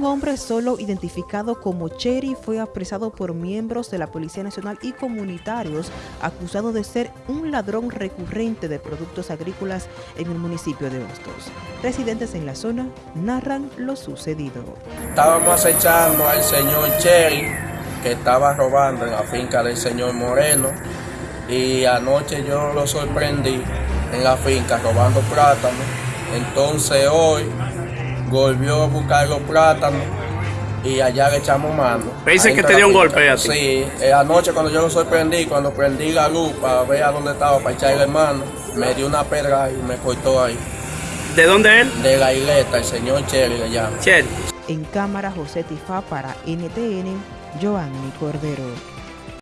Un hombre solo identificado como Cherry fue apresado por miembros de la Policía Nacional y comunitarios acusado de ser un ladrón recurrente de productos agrícolas en el municipio de Hostos. Residentes en la zona narran lo sucedido. Estábamos acechando al señor Cherry que estaba robando en la finca del señor Moreno y anoche yo lo sorprendí en la finca robando plátanos. Entonces hoy volvió a buscar los plátanos y allá le echamos mano. Me dice que te dio un golpe a ti. Sí, eh, anoche cuando yo lo sorprendí, cuando prendí la luz para ver a dónde estaba, para echarle mano, me dio una pedra y me cortó ahí. ¿De dónde él? De la isleta, el señor Cherry le llama. Cherry. En cámara José Tifá para NTN, Joanny Cordero.